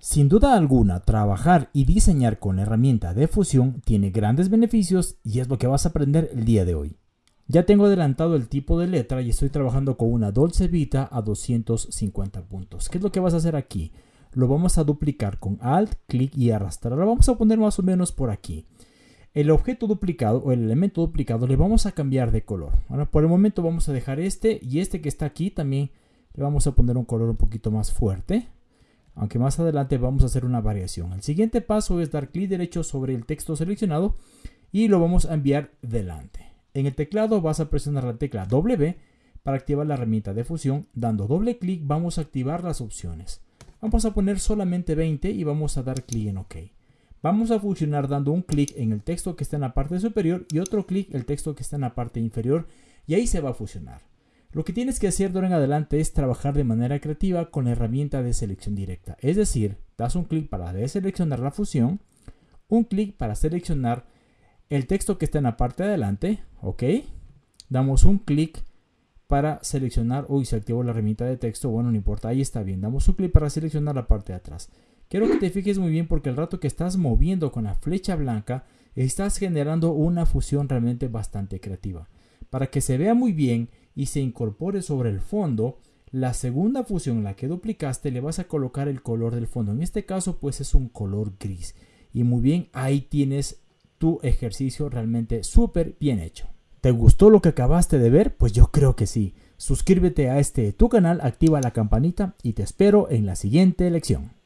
Sin duda alguna, trabajar y diseñar con la herramienta de fusión tiene grandes beneficios y es lo que vas a aprender el día de hoy. Ya tengo adelantado el tipo de letra y estoy trabajando con una Dolce Vita a 250 puntos. ¿Qué es lo que vas a hacer aquí? Lo vamos a duplicar con Alt, clic y arrastrar. Lo vamos a poner más o menos por aquí. El objeto duplicado o el elemento duplicado le vamos a cambiar de color. Ahora por el momento vamos a dejar este y este que está aquí también le vamos a poner un color un poquito más fuerte aunque más adelante vamos a hacer una variación. El siguiente paso es dar clic derecho sobre el texto seleccionado y lo vamos a enviar delante. En el teclado vas a presionar la tecla W para activar la herramienta de fusión. Dando doble clic vamos a activar las opciones. Vamos a poner solamente 20 y vamos a dar clic en OK. Vamos a fusionar dando un clic en el texto que está en la parte superior y otro clic el texto que está en la parte inferior y ahí se va a fusionar. Lo que tienes que hacer de ahora en adelante es trabajar de manera creativa con la herramienta de selección directa. Es decir, das un clic para deseleccionar la fusión, un clic para seleccionar el texto que está en la parte de adelante, ¿ok? Damos un clic para seleccionar, uy, se activó la herramienta de texto, bueno, no importa, ahí está bien. Damos un clic para seleccionar la parte de atrás. Quiero que te fijes muy bien porque el rato que estás moviendo con la flecha blanca, estás generando una fusión realmente bastante creativa. Para que se vea muy bien y se incorpore sobre el fondo, la segunda fusión, la que duplicaste, le vas a colocar el color del fondo. En este caso, pues es un color gris. Y muy bien, ahí tienes tu ejercicio realmente súper bien hecho. ¿Te gustó lo que acabaste de ver? Pues yo creo que sí. Suscríbete a este tu canal, activa la campanita y te espero en la siguiente lección.